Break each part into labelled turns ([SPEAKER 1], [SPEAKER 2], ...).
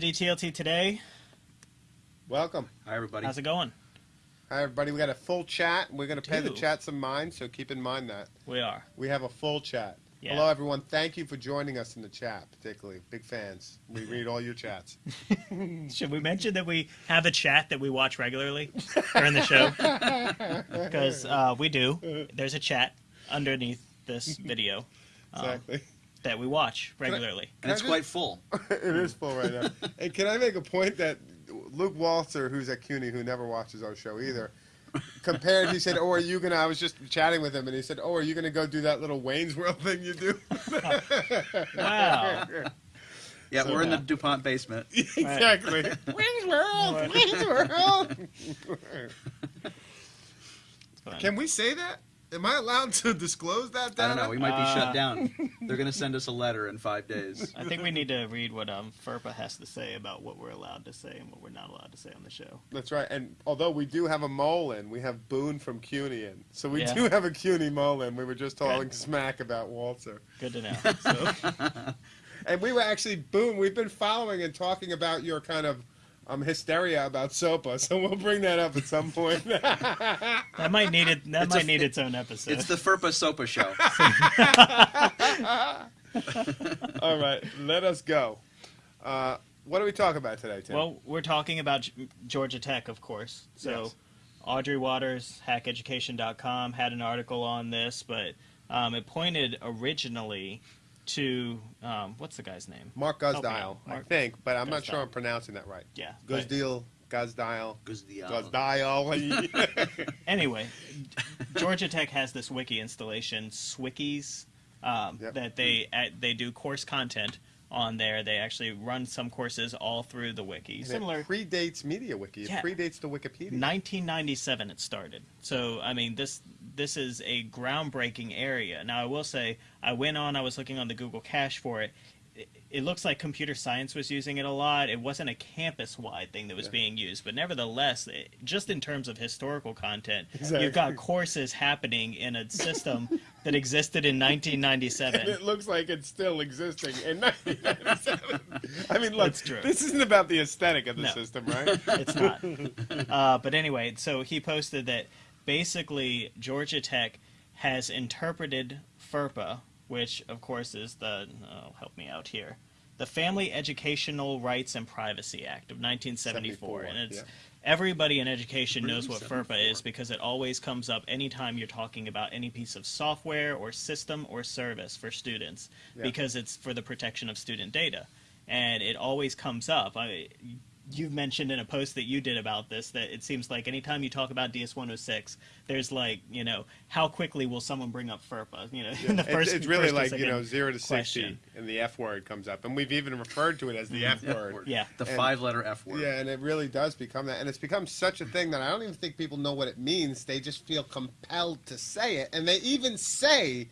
[SPEAKER 1] To DTLT today.
[SPEAKER 2] Welcome.
[SPEAKER 3] Hi, everybody.
[SPEAKER 1] How's it going?
[SPEAKER 2] Hi, everybody. We got a full chat. We're going to pay the chat some mind, so keep in mind that.
[SPEAKER 1] We are.
[SPEAKER 2] We have a full chat.
[SPEAKER 1] Yeah.
[SPEAKER 2] Hello, everyone. Thank you for joining us in the chat, particularly. Big fans. We read all your chats.
[SPEAKER 1] Should we mention that we have a chat that we watch regularly during the show? Because uh, we do. There's a chat underneath this video um,
[SPEAKER 2] Exactly.
[SPEAKER 1] That we watch regularly.
[SPEAKER 3] and it's
[SPEAKER 2] Can I
[SPEAKER 3] quite full.
[SPEAKER 2] it is full right now. and can I make a point that Luke Waltzer, who's at CUNY, who never watches our show either, compared, he said, Oh, are you going to, I was just chatting with him, and he said, Oh, are you going to go do that little Wayne's World thing you do?
[SPEAKER 1] Wow.
[SPEAKER 3] Yeah,
[SPEAKER 2] So-
[SPEAKER 3] we're in the DuPont basement.
[SPEAKER 2] exactly. Wayne's World! Wayne's World! Can we say that? Am I allowed to disclose that?
[SPEAKER 3] I don't know. We might be
[SPEAKER 1] Uh,
[SPEAKER 3] shut down. They're going to send us a letter in five days.
[SPEAKER 1] I think we need to read what um, FERPA has to say about what we're allowed to say and what we're not allowed to say on the show.
[SPEAKER 2] That's right. And although we do have a mole in, we have Boone from CUNY in. So we
[SPEAKER 1] Yeah.
[SPEAKER 2] do have a CUNY mole in. We were just talking
[SPEAKER 1] Good.
[SPEAKER 2] smack about Waltzer.
[SPEAKER 1] Good to know. So,
[SPEAKER 2] And we were actually, Boone, we've been following and talking about your kind of um, hysteria about SOPA. So we'll bring that up at some point.
[SPEAKER 1] that might need it. That
[SPEAKER 3] It's a-
[SPEAKER 1] might need its own episode.
[SPEAKER 3] It's the FERPA SOPA show.
[SPEAKER 2] All right, let us go. Uh, what are we talking about today, Tim?
[SPEAKER 1] Well, we're talking about Georgia Tech, of course. So,
[SPEAKER 2] Yes.
[SPEAKER 1] Audrey Watters, hackeducation.com, had an article on this, but um, it pointed originally to um, what's the guy's name?
[SPEAKER 2] Mark
[SPEAKER 1] Help me
[SPEAKER 2] Guzdial. I
[SPEAKER 1] Mark
[SPEAKER 2] think, but I'm not sure
[SPEAKER 1] Guzdial.
[SPEAKER 2] I'm pronouncing that right.
[SPEAKER 1] Yeah. but
[SPEAKER 2] Guzdial, Guzdial,
[SPEAKER 3] Guzdial.
[SPEAKER 2] Guzdial.
[SPEAKER 1] Anyway, Georgia Tech has this wiki installation, Swikis, um,
[SPEAKER 2] Yep.
[SPEAKER 1] that they uh, they do course content on there. They actually run some courses all through the wiki.
[SPEAKER 2] And
[SPEAKER 1] Similar.
[SPEAKER 2] It predates MediaWiki. It
[SPEAKER 1] Yeah.
[SPEAKER 2] predates the Wikipedia.
[SPEAKER 1] 1997 it started. So I mean this this is a groundbreaking area. Now I will say I went on I was looking on the Google Cache for it. It, it looks like computer science was using it a lot. It wasn't a campus wide thing that was
[SPEAKER 2] Yeah.
[SPEAKER 1] being used, but nevertheless, it, just in terms of historical content,
[SPEAKER 2] Exactly.
[SPEAKER 1] you've got courses happening in a system that existed in
[SPEAKER 2] and
[SPEAKER 1] 1997.
[SPEAKER 2] it looks like it's still existing in 1997. I mean, look, this isn't about the aesthetic of the
[SPEAKER 1] No.
[SPEAKER 2] system, right?
[SPEAKER 1] it's not. Uh, but anyway, so he posted that basically Georgia Tech has interpreted FERPA, which of course is the oh, help me out here, the Family Educational Rights and Privacy Act of 1974, and it's.
[SPEAKER 2] yeah.
[SPEAKER 1] Everybody in education knows what FERPA is because it always comes up anytime you're talking about any piece of software or system or service for students
[SPEAKER 2] Yeah.
[SPEAKER 1] because it's for the protection of student data. And it always comes up. I, you've mentioned in a post that you did about this that it seems like anytime you talk about DS106, there's like, you know, how quickly will someone bring up FERPA? You know, in the
[SPEAKER 2] It's-
[SPEAKER 1] first
[SPEAKER 2] it's, really
[SPEAKER 1] first
[SPEAKER 2] like you know zero to sixty, and the F word comes up, and we've even referred to it as the mm-hmm. F
[SPEAKER 3] F
[SPEAKER 2] word.
[SPEAKER 3] word.
[SPEAKER 1] Yeah.
[SPEAKER 3] The
[SPEAKER 2] And-
[SPEAKER 3] five letter F word.
[SPEAKER 2] Yeah, and it really does become that, and it's become such a thing that I don't even think people know what it means. They just feel compelled to say it, and they even say,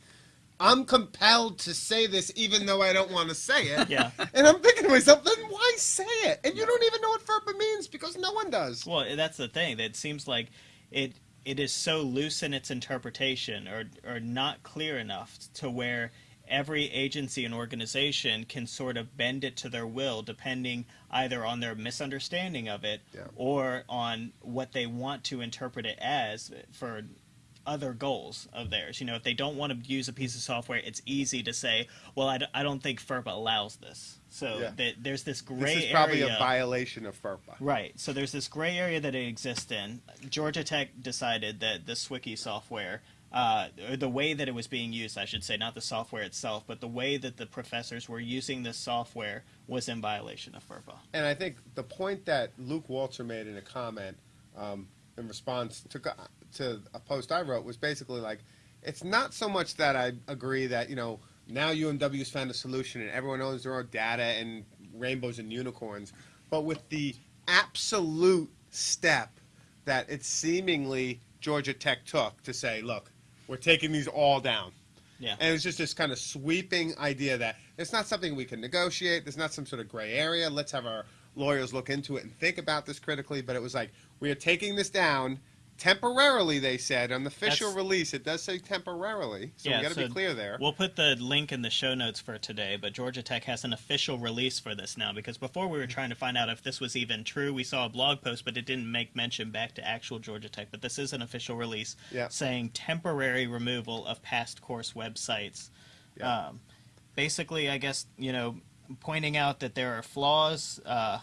[SPEAKER 2] "I'm compelled to say this, even though I don't want to say it."
[SPEAKER 1] Yeah.
[SPEAKER 2] And I'm thinking to myself, then why say it? And you don't even know what FERPA means because no one does.
[SPEAKER 1] Well, that's the thing. That it seems like it it is so loose in its interpretation, or or not clear enough to where every agency and organization can sort of bend it to their will, depending either on their misunderstanding of it
[SPEAKER 2] Yeah.
[SPEAKER 1] or on what they want to interpret it as for other goals of theirs. You know, if they don't want to use a piece of software, it's easy to say, "Well, I, d- I don't think FERPA allows this." So
[SPEAKER 2] Yeah.
[SPEAKER 1] that there's this gray area
[SPEAKER 2] This is probably
[SPEAKER 1] area.
[SPEAKER 2] a violation of FERPA.
[SPEAKER 1] Right. So there's this gray area that it exists in. Georgia Tech decided that the Swiki software, uh, or the way that it was being used, I should say, not the software itself, but the way that the professors were using this software was in violation of FERPA.
[SPEAKER 2] And I think the point that Luke Waltzer made in a comment um, in response to to a post I wrote was basically like, it's not so much that I agree that you know now UMW's found a solution and everyone owns their own data and rainbows and unicorns. But with the absolute step that it seemingly Georgia Tech took to say, look, we're taking these all down.
[SPEAKER 1] Yeah.
[SPEAKER 2] And it was just this kind of sweeping idea that it's not something we can negotiate. There's not some sort of gray area. Let's have our lawyers look into it and think about this critically. But it was like, we are taking this down temporarily, they said. On the official
[SPEAKER 1] That's-
[SPEAKER 2] release, it does say temporarily. So we got to
[SPEAKER 1] so
[SPEAKER 2] be clear there.
[SPEAKER 1] We'll put the link in the show notes for today, but Georgia Tech has an official release for this now because before we were trying to find out if this was even true. We saw a blog post, but it didn't make mention back to actual Georgia Tech. But this is an official release
[SPEAKER 2] Yeah.
[SPEAKER 1] saying temporary removal of past course websites.
[SPEAKER 2] Yeah.
[SPEAKER 1] Um, basically, I guess, you know, pointing out that there are flaws. Uh,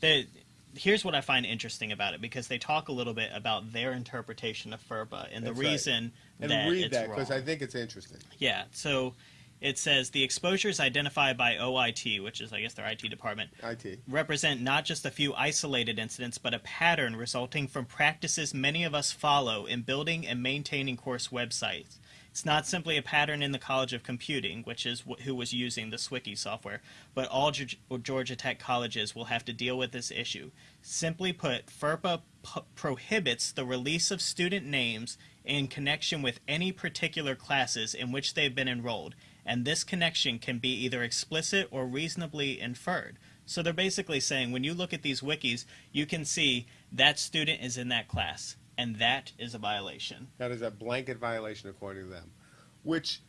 [SPEAKER 1] that here's what I find interesting about it because they talk a little bit about their interpretation of FERPA and the
[SPEAKER 2] That's right.
[SPEAKER 1] reason
[SPEAKER 2] and
[SPEAKER 1] that
[SPEAKER 2] read that because. I think it's interesting.
[SPEAKER 1] Yeah, so it says the exposures identified by OIT, which is, I guess, their IT department,
[SPEAKER 2] IT.
[SPEAKER 1] represent not just a few isolated incidents, but a pattern resulting from practices many of us follow in building and maintaining course websites. It's not simply a pattern in the College of Computing, which is wh- who was using the Swiki software, but all Georg- Georgia Tech colleges will have to deal with this issue. Simply put, FERPA prohibits the release of student names in connection with any particular classes in which they've been enrolled, and this connection can be either explicit or reasonably inferred. So they're basically saying when you look at these wikis, you can see that student is in that class, and that is a violation.
[SPEAKER 2] That is a blanket violation according to them, which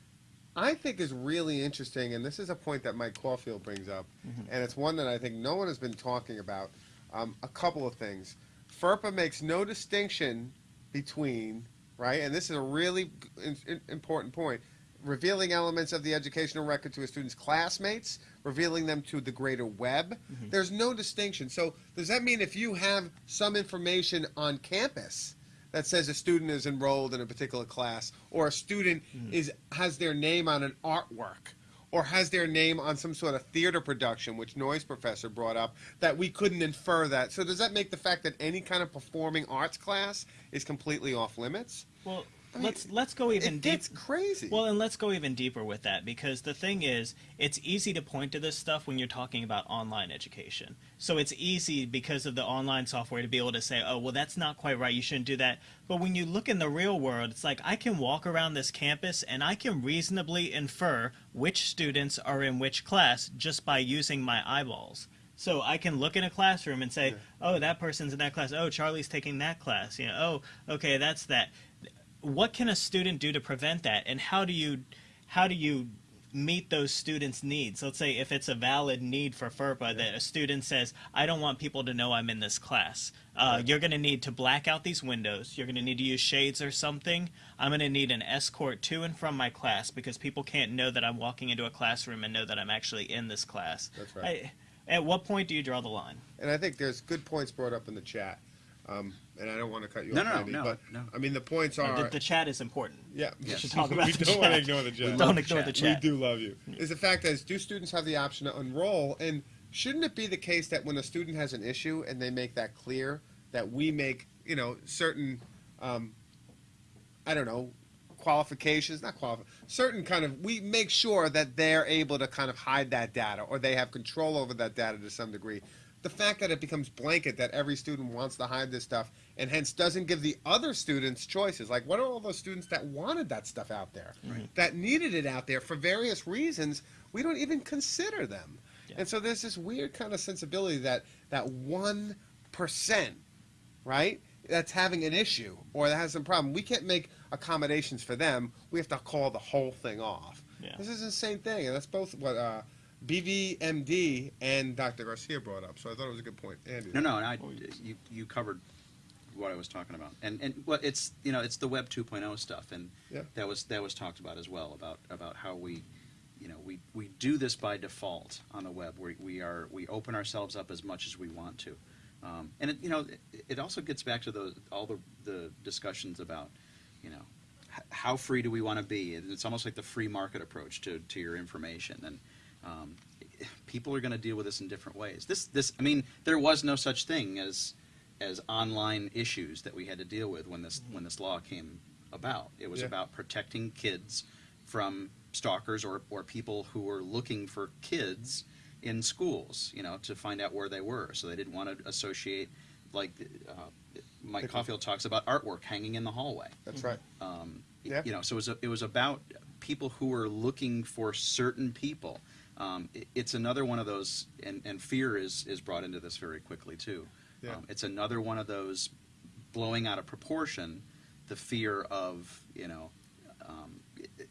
[SPEAKER 2] I think is really interesting. And this is a point that Mike Caulfield brings up, and it's one that I think no one has been talking about. Um, a couple of things. FERPA makes no distinction between right, and this is a really in, in- important point. Revealing elements of the educational record to a student's classmates, revealing them to the greater web. There's no distinction. So, does that mean if you have some information on campus that says a student is enrolled in a particular class or a student hmm. is has their name on an artwork or has their name on some sort of theater production which noise professor brought up that we couldn't infer that. So does that make the fact that any kind of performing arts class is completely off limits?
[SPEAKER 1] Well,
[SPEAKER 2] I mean,
[SPEAKER 1] let's let's go even
[SPEAKER 2] it
[SPEAKER 1] deep.
[SPEAKER 2] gets crazy
[SPEAKER 1] Well, and let's go even deeper with that because the thing is, it's easy to point to this stuff when you're talking about online education. So it's easy because of the online software to be able to say, oh, well, that's not quite right. You shouldn't do that. But when you look in the real world, it's like I can walk around this campus and I can reasonably infer which students are in which class just by using my eyeballs. So I can look in a classroom and say, "Oh, that person's in that class. Oh, Charlie's taking that class." You know, "Oh, okay, that's that." What can a student do to prevent that, and how do you, how do you meet those students' needs? Let's say if it's a valid need for FERPA that a student says, "I don't want people to know I'm in this class." Uh, You're going to need to black out these windows. You're going to need to use shades or something. I'm going to need an escort to and from my class because people can't know that I'm walking into a classroom and know that I'm actually in this class.
[SPEAKER 2] That's right.
[SPEAKER 1] I, at what point do you draw the line?
[SPEAKER 2] and i think there's good points brought up in the chat um, and i don't want to cut you
[SPEAKER 3] No,
[SPEAKER 2] off
[SPEAKER 3] no,
[SPEAKER 2] Andy,
[SPEAKER 3] no,
[SPEAKER 2] but
[SPEAKER 3] no.
[SPEAKER 2] i mean the points are
[SPEAKER 1] the, the chat is important.
[SPEAKER 2] yeah
[SPEAKER 1] We should talk about
[SPEAKER 2] we
[SPEAKER 1] the
[SPEAKER 2] don't want to ignore the chat
[SPEAKER 1] Don't ignore the
[SPEAKER 3] chat.
[SPEAKER 1] chat.
[SPEAKER 2] We do love you. Is the fact is, do students have the option to enroll? And shouldn't it be the case that when a student has an issue and they make that clear, that we make you know certain, um, I don't know, qualifications, not qualify, certain kind of, we make sure that they're able to kind of hide that data or they have control over that data to some degree. The fact that it becomes blanket that every student wants to hide this stuff and hence doesn't give the other students choices. Like, what are all those students that wanted that stuff out there, that needed it out there for various reasons? We don't even consider them.
[SPEAKER 1] Yeah.
[SPEAKER 2] And so there's this weird kind of sensibility that that one percent, right, that's having an issue or that has some problem. We can't make accommodations for them. We have to call the whole thing off.
[SPEAKER 1] Yeah.
[SPEAKER 2] This is the same thing, and that's both what uh, BVMD and Dr. Garcia brought up. So I thought it was a good point. Andy.
[SPEAKER 3] No, no, and I, you, you covered what I was talking about, and and well, it's you know it's the Web 2.0 stuff, and
[SPEAKER 2] Yeah.
[SPEAKER 3] that was that was talked about as well about about how we, you know, we we do this by default on the web. We we are we open ourselves up as much as we want to, um, and it, you know it, it also gets back to the all the the discussions about, you know, h- how free do we want to be? And It's almost like the free market approach to to your information and. Um, people are going to deal with this in different ways. This, this, I mean, there was no such thing as, as online issues that we had to deal with when this, when this law came about. It was
[SPEAKER 2] Yeah.
[SPEAKER 3] about protecting kids from stalkers or, or people who were looking for kids in schools, you know, to find out where they were. So they didn't want to associate, like uh, Mike
[SPEAKER 2] Because-
[SPEAKER 3] Caulfield talks about artwork hanging in the hallway.
[SPEAKER 2] That's right.
[SPEAKER 3] Um,
[SPEAKER 2] Yeah.
[SPEAKER 3] You know, so it was, a, it was about people who were looking for certain people. Um, it- it's another one of those, and, and fear is, is brought into this very quickly too.
[SPEAKER 2] Yeah.
[SPEAKER 3] Um, it's another one of those blowing out of proportion the fear of, you know, um, it- it-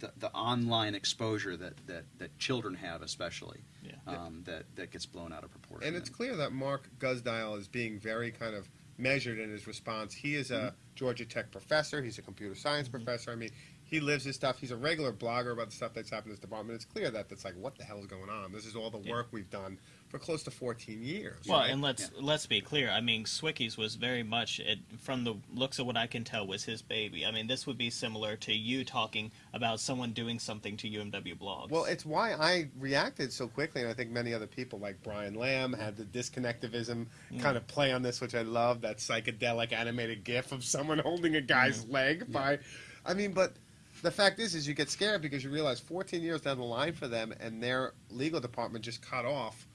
[SPEAKER 3] the, the online exposure that, that, that children have, especially,
[SPEAKER 1] Yeah.
[SPEAKER 3] um, that, that gets blown out of proportion.
[SPEAKER 2] And it's clear that Mark Guzdial is being very kind of measured in his response. He is a Georgia Tech professor. He's a computer science professor. I mean, he lives his stuff. He's a regular blogger about the stuff that's happened in this department. It's clear that that's like, what the hell is going on? This is all the
[SPEAKER 1] Yeah.
[SPEAKER 2] work we've done for close to 14 years.
[SPEAKER 1] Well,
[SPEAKER 2] right?
[SPEAKER 1] and let's let's be clear. I mean, Swikis was very much, it, from the looks of what I can tell, was his baby. I mean, this would be similar to you talking about someone doing something to UMW blogs.
[SPEAKER 2] Well, it's why I reacted so quickly, and I think many other people, like Brian Lamb, had the disconnectivism mm. kind of play on this, which I love. That psychedelic animated GIF of someone holding a guy's leg by. I mean, but the fact is, is you get scared because you realize 14 years down the line for them, and their legal department just cut off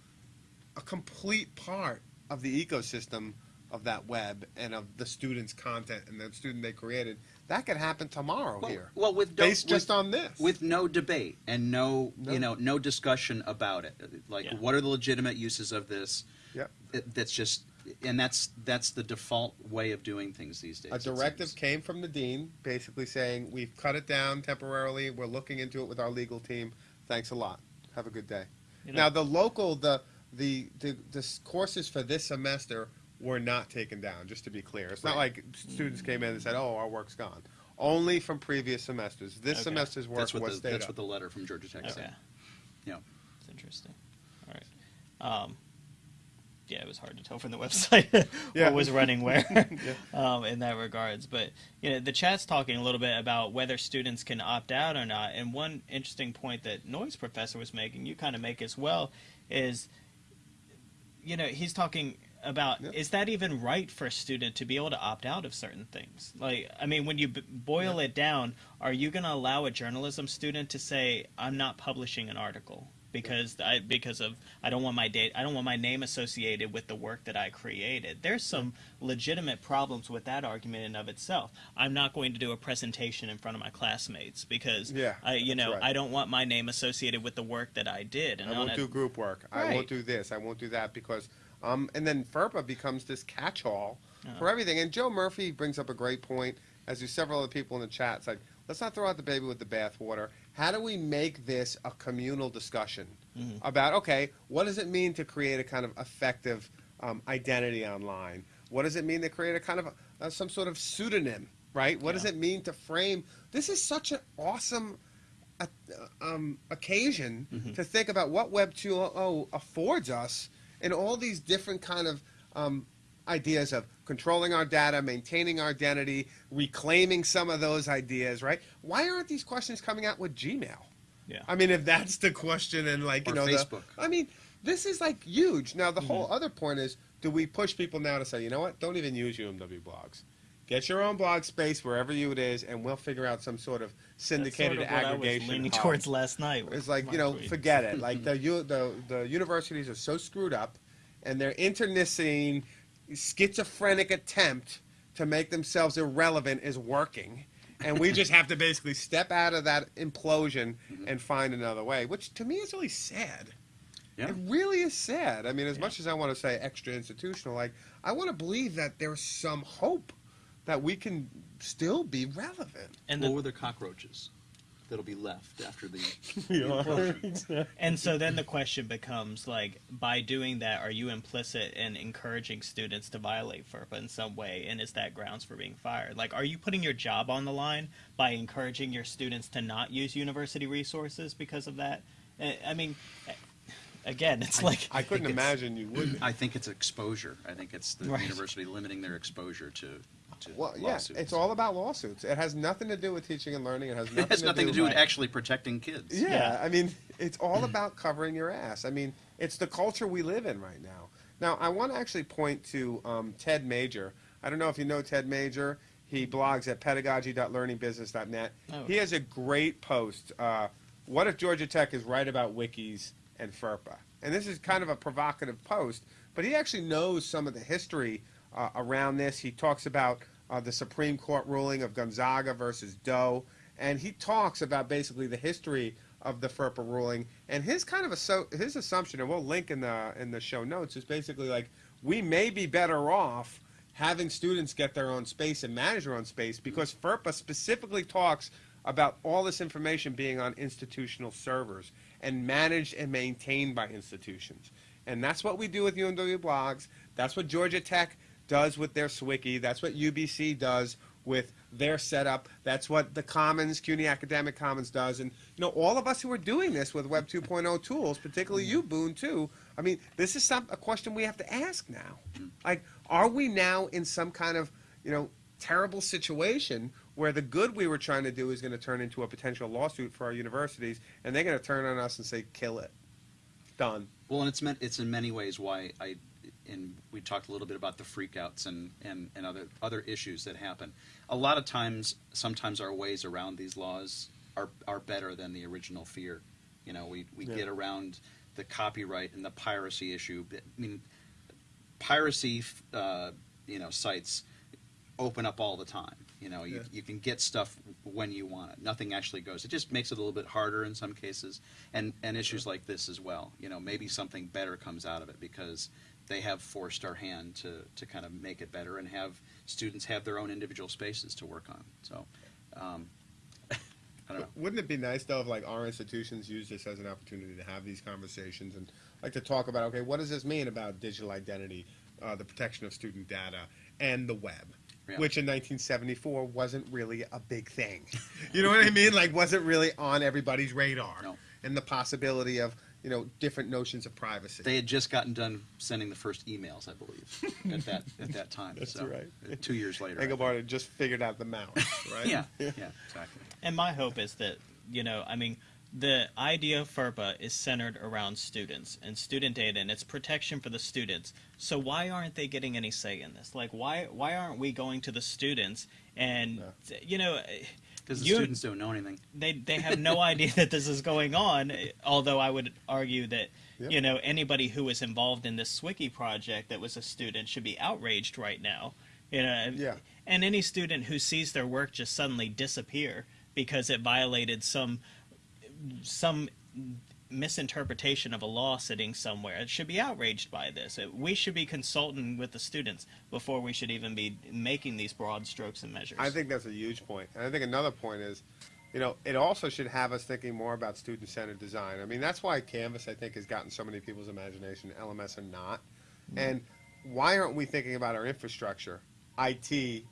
[SPEAKER 2] a complete part of the ecosystem of that web and of the students' content and the student they created. That could happen tomorrow
[SPEAKER 3] well,
[SPEAKER 2] here,
[SPEAKER 3] well, with no-
[SPEAKER 2] based
[SPEAKER 3] with-
[SPEAKER 2] just on this.
[SPEAKER 3] with no debate and no,
[SPEAKER 2] No.
[SPEAKER 3] you know no discussion about it like
[SPEAKER 1] Yeah.
[SPEAKER 3] what are the legitimate uses of this
[SPEAKER 2] Yep.
[SPEAKER 3] That's just and that's that's the default way of doing things these days
[SPEAKER 2] A directive came from the dean, basically saying, we've cut it down temporarily, we're looking into it with our legal team, thanks a lot, have a good day.
[SPEAKER 1] You know-
[SPEAKER 2] Now, the local, the, the, the, the courses for this semester were not taken down, just to be clear. It's not like students came in and said, oh, our work's gone. Only from previous semesters. This
[SPEAKER 1] Okay.
[SPEAKER 2] semester's work
[SPEAKER 3] that's what
[SPEAKER 2] was
[SPEAKER 3] the,
[SPEAKER 2] stayed
[SPEAKER 3] that's
[SPEAKER 2] up.
[SPEAKER 3] what the letter from Georgia Tech
[SPEAKER 1] okay,
[SPEAKER 3] said yeah
[SPEAKER 1] it's interesting. All right. Um, yeah, it was hard to tell from the website
[SPEAKER 2] Yeah.
[SPEAKER 1] what was running where um, in that regards. But you know, the chat's talking a little bit about whether students can opt out or not. And one interesting point that Noise Professor was making, you kind of make as well, is you know he's talking about
[SPEAKER 2] Yep.
[SPEAKER 1] is that even right for a student to be able to opt out of certain things like i mean when you b- boil it down are you going to allow a journalism student to say i'm not publishing an article because I because of I don't want my date I don't want my name associated with the work that I created. There's some legitimate problems with that argument in of itself. I'm not going to do a presentation in front of my classmates because
[SPEAKER 2] Yeah,
[SPEAKER 1] I you know
[SPEAKER 2] right.
[SPEAKER 1] I don't want my name associated with the work that I did. And
[SPEAKER 2] I won't
[SPEAKER 1] a-
[SPEAKER 2] do group work. I won't do this. I won't do that because, um, and then FERPA becomes this catch-all
[SPEAKER 1] Yeah.
[SPEAKER 2] for everything. And Joe Murphy brings up a great point, as do several other people in the chat. It's like, let's not throw out the baby with the bathwater. How do we make this a communal discussion
[SPEAKER 1] Mhm.
[SPEAKER 2] about, okay, what does it mean to create a kind of effective um, identity online? What does it mean to create a kind of uh, some sort of pseudonym, right? What does it mean to frame? This is such an awesome uh, um, occasion
[SPEAKER 1] Mhm.
[SPEAKER 2] to think about what Web 2.0 affords us in all these different kind of um, ideas of controlling our data, maintaining our identity, reclaiming some of those ideas, right? Why aren't these questions coming out with Gmail?
[SPEAKER 1] Yeah.
[SPEAKER 2] I mean, if that's the question, and like you
[SPEAKER 3] Or
[SPEAKER 2] know, the-
[SPEAKER 3] Facebook.
[SPEAKER 2] I mean, this is like huge. Now, the
[SPEAKER 1] Mm-hmm.
[SPEAKER 2] whole other point is, do we push people now to say, you know what? Don't even use UMW blogs. Get your own blog space wherever you it is, and we'll figure out some sort of
[SPEAKER 1] That's
[SPEAKER 2] syndicated
[SPEAKER 1] sort of what
[SPEAKER 2] aggregation.
[SPEAKER 1] I was leaning towards last night.
[SPEAKER 2] It's like you know,
[SPEAKER 1] tweet.
[SPEAKER 2] forget it. Like the, the the universities are so screwed up, and they're internecine schizophrenic attempt to make themselves irrelevant is working, and we just have to basically step out of that implosion mm-hmm. and find another way. Which to me is really sad.
[SPEAKER 3] Yeah.
[SPEAKER 2] It really is sad. I mean, as
[SPEAKER 1] Yeah.
[SPEAKER 2] much as I want to say extra institutional, like I want to believe that there's some hope that we can still be relevant.
[SPEAKER 1] and
[SPEAKER 3] or
[SPEAKER 1] the,
[SPEAKER 3] were there cockroaches that'll be left after the
[SPEAKER 1] and so then the question becomes like by doing that are you implicit in encouraging students to violate FERPA in some way and is that grounds for being fired like are you putting your job on the line by encouraging your students to not use university resources because of that I mean again it's like
[SPEAKER 2] I couldn't imagine you wouldn't.
[SPEAKER 3] I think it's exposure. I think it's the
[SPEAKER 1] Right.
[SPEAKER 3] university limiting their exposure to, to
[SPEAKER 2] Well, yeah, it's all about lawsuits. It has nothing to do with teaching and learning. It has nothing,
[SPEAKER 3] It has nothing to do with
[SPEAKER 2] with
[SPEAKER 3] actually protecting kids.
[SPEAKER 2] Yeah,
[SPEAKER 1] Yeah.
[SPEAKER 2] I mean, it's all about covering your ass. I mean, it's the culture we live in right now. Now, I want to actually point to um, Ted Major. I don't know if you know Ted Major. He blogs at pedagogy.learningbusiness.net.
[SPEAKER 1] Oh.
[SPEAKER 2] He has a great post. Uh, what if Georgia Tech is right about wikis and FERPA? And this is kind of a provocative post, but he actually knows some of the history uh, around this. He talks about uh, the Supreme Court ruling of Gonzaga versus Doe, and he talks about basically the history of the FERPA ruling. And his kind of a, so his assumption, and we'll link in the in the show notes, is basically like we may be better off having students get their own space and manage their own space because FERPA specifically talks about all this information being on institutional servers and managed and maintained by institutions. And that's what we do with UMW blogs. That's what Georgia Tech does with their Swiki. That's what UBC does with their setup. That's what the Commons, CUNY Academic Commons does. And, you know, all of us who are doing this with Web 2.0 tools, particularly you, Boone, too, I mean, this is some, a question we have to ask now. Like, are we now in some kind of, you know, terrible situation where the good we were trying to do is going to turn into a potential lawsuit for our universities, and they're going to turn on us and say, kill it. Done.
[SPEAKER 3] Well, and it's meant it's in many ways why I, and we talked a little bit about the freakouts and, and, and other other issues that happen. A lot of times, sometimes our ways around these laws are are better than the original fear. You know, we we
[SPEAKER 2] Yeah.
[SPEAKER 3] get around the copyright and the piracy issue. I mean, piracy, uh, you know, sites open up all the time. You know, you,
[SPEAKER 2] Yeah.
[SPEAKER 3] you can get stuff when you want it. Nothing actually goes. It just makes it a little bit harder in some cases, and and issues like this as well. You know, maybe something better comes out of it because they have forced our hand to to kind of make it better and have students have their own individual spaces to work on. So, um, I don't know.
[SPEAKER 2] Wouldn't it be nice though if like our institutions use this as an opportunity to have these conversations and like to talk about okay, what does this mean about digital identity, uh, the protection of student data, and the web?
[SPEAKER 3] Yeah.
[SPEAKER 2] Which in 1974 wasn't really a big thing. You know what I mean? Like wasn't really on everybody's radar.
[SPEAKER 3] No.
[SPEAKER 2] And the possibility of you know different notions of privacy.
[SPEAKER 3] They had just gotten done sending the first emails, I believe, at that at that time.
[SPEAKER 2] That's
[SPEAKER 3] so,
[SPEAKER 2] right.
[SPEAKER 3] uh, Two years later. I
[SPEAKER 2] Engelbart had just figured out the mouse, right?
[SPEAKER 3] think. Yeah, yeah, exactly.
[SPEAKER 1] And my hope is that, you know, I mean, the idea of FERPA is centered around students and student data and its protection for the students. So why aren't they getting any say in this? Like, why why aren't we going to the students and, you know,
[SPEAKER 3] Because the
[SPEAKER 1] you-
[SPEAKER 3] students don't know anything.
[SPEAKER 1] they they have no idea that this is going on. Although I would argue that
[SPEAKER 2] Yep.
[SPEAKER 1] you know anybody who was involved in this Swiki project that was a student should be outraged right now. You know,
[SPEAKER 2] Yeah.
[SPEAKER 1] and any student who sees their work just suddenly disappear because it violated some some misinterpretation of a law sitting somewhere It should be outraged by this. It- We should be consulting with the students before we should even be making these broad strokes and measures.
[SPEAKER 2] I think that's a huge point. And I think another point is, you know, it also should have us thinking more about student-centered design. I mean, that's why Canvas, I think, has gotten so many people's imagination. LMS are not. Mm-hmm. And why aren't we thinking about our infrastructure, IT,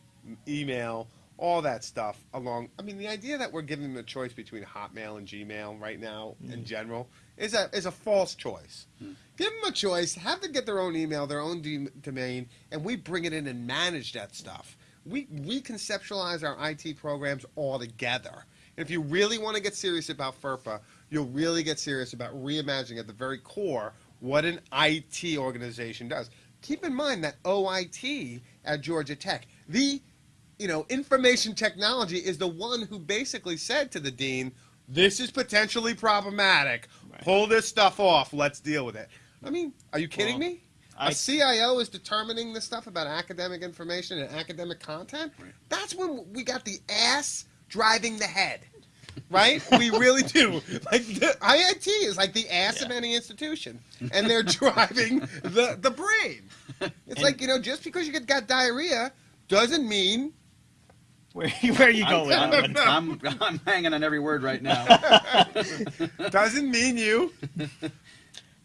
[SPEAKER 2] email, all that stuff along? I mean, the idea that we're giving them a choice between Hotmail and Gmail right now in mm. general is a is a false choice. Hmm. Give them a choice. Have them get their own email, their own d- domain, and we bring it in and manage that stuff. We reconceptualize our IT programs all together. And if you really want to get serious about FERPA, you'll really get serious about reimagining at the very core what an IT organization does. Keep in mind that OIT at Georgia Tech, the you know, information technology is the one who basically said to the dean, "This is potentially problematic.
[SPEAKER 1] Right.
[SPEAKER 2] Pull this stuff off. Let's deal with it." I mean, are you kidding
[SPEAKER 1] Well,
[SPEAKER 2] me? A
[SPEAKER 1] I-
[SPEAKER 2] CIO is determining this stuff about academic information and academic content.
[SPEAKER 3] Right.
[SPEAKER 2] That's when we got the ass driving the head. Right? we really do. Like the IIT is like the ass of any institution, and they're driving the the brain. It's
[SPEAKER 1] And-
[SPEAKER 2] like you know, just because you get got diarrhea doesn't mean
[SPEAKER 1] where where are you going
[SPEAKER 3] I'm. I'm, I'm, I'm hanging on every word right now.
[SPEAKER 2] doesn't mean you.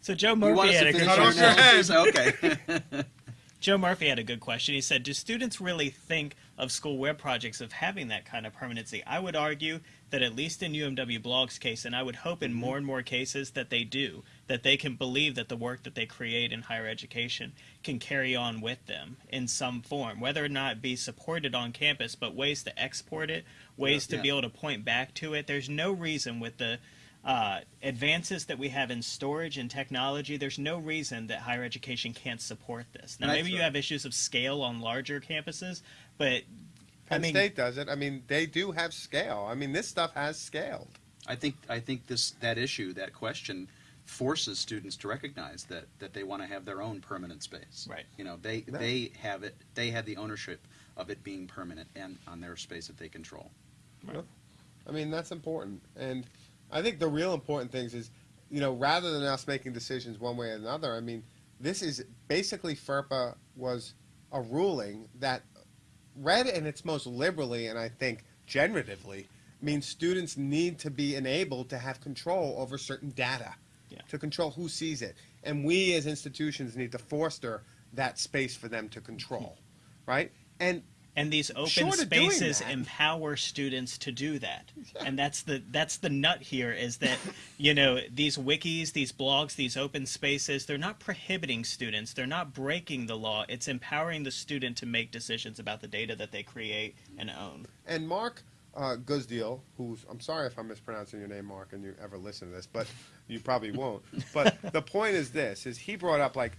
[SPEAKER 1] So Joe Murphy had a good
[SPEAKER 3] finish
[SPEAKER 2] Cut
[SPEAKER 3] your
[SPEAKER 2] off?
[SPEAKER 3] Okay.
[SPEAKER 1] Joe Murphy had a good question. He said, "Do students really think of school web projects of having that kind of permanency?" I would argue that at least in UMW Blog's case, and I would hope in more and more cases that they do, that they can believe that the work that they create in higher education can carry on with them in some form, whether or not it be supported on campus, but ways to export it, ways to
[SPEAKER 3] Yeah.
[SPEAKER 1] be able to point back to it. There's no reason with the uh, advances that we have in storage and technology, there's no reason that higher education can't support this. Now,
[SPEAKER 3] I
[SPEAKER 1] maybe you have issues of scale on larger campuses, but
[SPEAKER 2] Penn
[SPEAKER 1] mean-
[SPEAKER 2] State does it. I mean, they do have scale. I mean, this stuff has scaled.
[SPEAKER 3] I think I think this that issue that question forces students to recognize that that they want to have their own permanent space.
[SPEAKER 1] Right.
[SPEAKER 3] You know, they
[SPEAKER 2] Yeah.
[SPEAKER 3] they have it. They have the ownership of it being permanent and on their space that they control. Right.
[SPEAKER 2] I mean, that's important. And I think the real important things is, you know, rather than us making decisions one way or another, I mean, this is basically FERPA was a ruling that read in its most liberally and I think generatively means students need to be enabled to have control over certain data,
[SPEAKER 1] Yeah.
[SPEAKER 2] to control who sees it. And we as institutions need to foster that space for them to control, right? And
[SPEAKER 1] and these open
[SPEAKER 2] Short
[SPEAKER 1] spaces empower students to do that
[SPEAKER 2] Yeah.
[SPEAKER 1] and that's the that's the nut here is that you know these wikis these blogs these open spaces they're not prohibiting students they're not breaking the law it's empowering the student to make decisions about the data that they create and own
[SPEAKER 2] And Mark uh, Guzdial, who's I'm sorry if I'm mispronouncing your name, Mark, and you ever listen to this, but you probably won't. But the point is this: is he brought up like,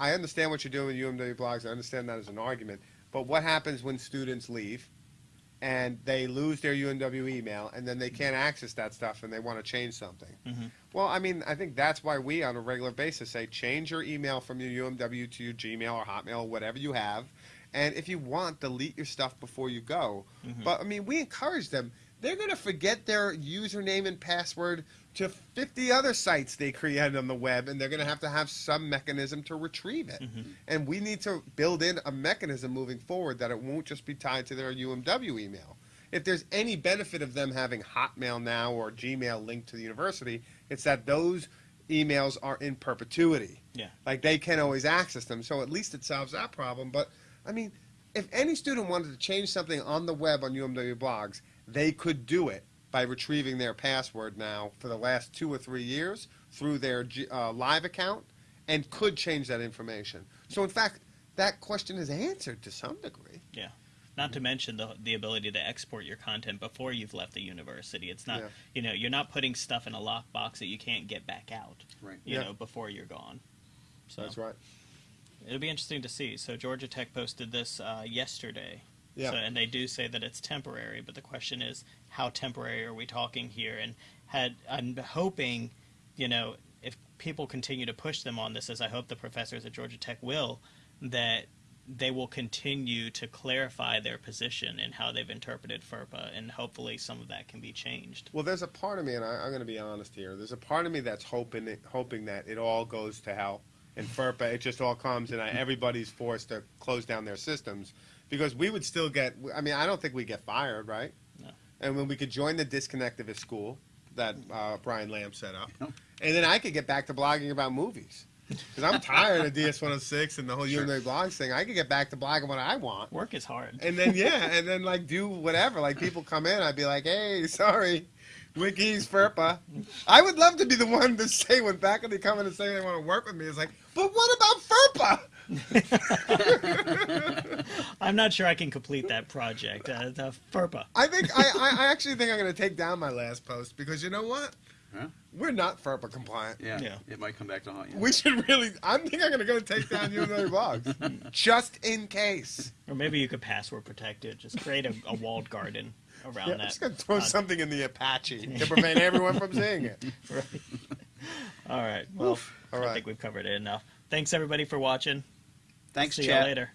[SPEAKER 2] I understand what you're doing with UMW blogs. I understand that as an argument. But what happens when students leave, and they lose their UMW email, and then they can't access that stuff, and they want to change something?
[SPEAKER 1] Mhm.
[SPEAKER 2] Well, I mean, I think that's why we, on a regular basis, say change your email from your UMW to your Gmail or Hotmail, whatever you have. And if you want, delete your stuff before you go. But I mean, we encourage them. They're going to forget their username and password to 50 other sites they created on the web, and they're going to have to have some mechanism to retrieve it. Mm-hmm. And we need to build in a mechanism moving forward that it won't just be tied to their UMW email. If there's any benefit of them having Hotmail now or Gmail linked to the university, it's that those emails are in perpetuity.
[SPEAKER 1] Yeah.
[SPEAKER 2] Like they can always access them. So at least it solves that problem. But I mean, if any student wanted to change something on the web on UMW blogs, they could do it by retrieving their password now for the last two or three years through their uh, live account and could change that information. So in fact, that question is answered to some degree.
[SPEAKER 1] Yeah. Not to mention the the ability to export your content before you've left the university. It's not
[SPEAKER 2] Yeah.
[SPEAKER 1] you know you're not putting stuff in a lockbox that you can't get back out.
[SPEAKER 3] Right.
[SPEAKER 1] You
[SPEAKER 2] Yeah.
[SPEAKER 1] know before you're gone. So
[SPEAKER 2] That's right.
[SPEAKER 1] it'll be interesting to see. So Georgia Tech posted this uh, yesterday.
[SPEAKER 2] Yeah.
[SPEAKER 1] So, and they do say that it's temporary, but the question is, how temporary are we talking here? And had I'm hoping, you know, if people continue to push them on this, as I hope the professors at Georgia Tech will, that they will continue to clarify their position and how they've interpreted FERPA, and hopefully some of that can be changed.
[SPEAKER 2] Well, there's a part of me, and I, I'm going to be honest here. There's a part of me that's hoping hoping that it all goes to hell in FERPA. It just all comes, and I, everybody's forced to close down their systems because we would still get. I mean, I don't think we get fired, right?
[SPEAKER 1] No.
[SPEAKER 2] And when we could join the disconnectivist school that uh, Brian Lamb set up,
[SPEAKER 3] Yep.
[SPEAKER 2] and then I could get back to blogging about movies. Because I'm tired of DS106 and the whole
[SPEAKER 3] Sure.
[SPEAKER 2] UMA blogs thing. I could get back to blogging what I want.
[SPEAKER 1] Work is hard.
[SPEAKER 2] And then yeah, and then like do whatever. Like people come in, I'd be like, hey, sorry, Wikis FERPA. I would love to be the one to say when faculty come in and say they want to work with me. It's like, but what about FERPA?
[SPEAKER 1] I'm not sure I can complete that project. Uh, the FERPA.
[SPEAKER 2] I think I, I, I actually think I'm going to take down my last post because you know what?
[SPEAKER 3] Huh?
[SPEAKER 2] We're not FERPA compliant.
[SPEAKER 3] Yeah,
[SPEAKER 1] Yeah.
[SPEAKER 3] It might come back to haunt you.
[SPEAKER 2] We should really. I think I'm going to go take down you and other blogs just in case.
[SPEAKER 1] Or maybe you could password protect it. Just create a, a walled garden around
[SPEAKER 2] Yeah, I'm
[SPEAKER 1] that.
[SPEAKER 2] just going to throw
[SPEAKER 1] Uh,
[SPEAKER 2] something in the Apache to prevent everyone from seeing it.
[SPEAKER 1] Right. All right. Well,
[SPEAKER 2] All
[SPEAKER 1] I
[SPEAKER 2] right.
[SPEAKER 1] think we've covered it enough. Thanks everybody for watching.
[SPEAKER 3] Thanks,
[SPEAKER 1] See
[SPEAKER 3] chat.
[SPEAKER 1] you later.